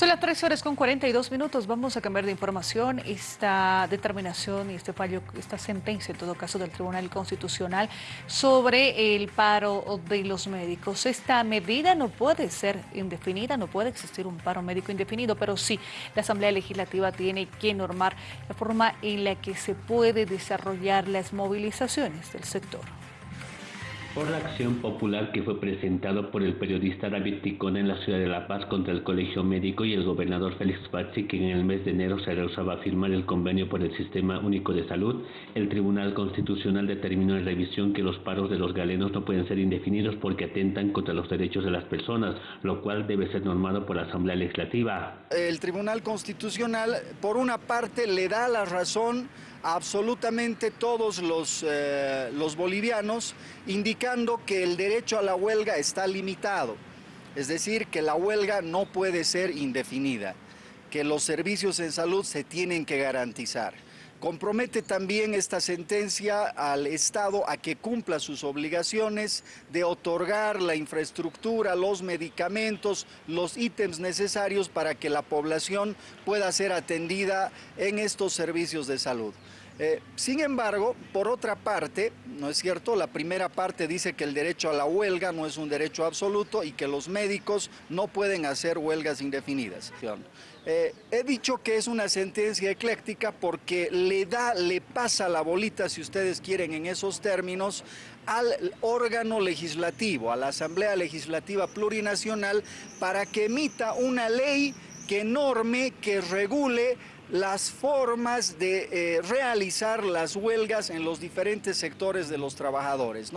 Son las 13 horas con 42 minutos. Vamos a cambiar de información. Esta determinación y este fallo, esta sentencia, en todo caso, del Tribunal Constitucional sobre el paro de los médicos. Esta medida no puede ser indefinida, no puede existir un paro médico indefinido, pero sí, la Asamblea Legislativa tiene que normar la forma en la que se puede desarrollar las movilizaciones del sector por la acción popular que fue presentado por el periodista David Ticona en la ciudad de La Paz contra el Colegio Médico y el gobernador Félix Pazzi, que en el mes de enero se rehusaba a firmar el convenio por el Sistema Único de Salud, el Tribunal Constitucional determinó en revisión que los paros de los galenos no pueden ser indefinidos porque atentan contra los derechos de las personas, lo cual debe ser normado por la Asamblea Legislativa. El Tribunal Constitucional, por una parte, le da la razón absolutamente todos los, eh, los bolivianos, indicando que el derecho a la huelga está limitado, es decir, que la huelga no puede ser indefinida, que los servicios en salud se tienen que garantizar. Compromete también esta sentencia al Estado a que cumpla sus obligaciones de otorgar la infraestructura, los medicamentos, los ítems necesarios para que la población pueda ser atendida en estos servicios de salud. Eh, sin embargo, por otra parte, ¿no es cierto? La primera parte dice que el derecho a la huelga no es un derecho absoluto y que los médicos no pueden hacer huelgas indefinidas. Eh, he dicho que es una sentencia ecléctica porque le da, le pasa la bolita, si ustedes quieren en esos términos, al órgano legislativo, a la Asamblea Legislativa Plurinacional, para que emita una ley que norme, que regule las formas de eh, realizar las huelgas en los diferentes sectores de los trabajadores.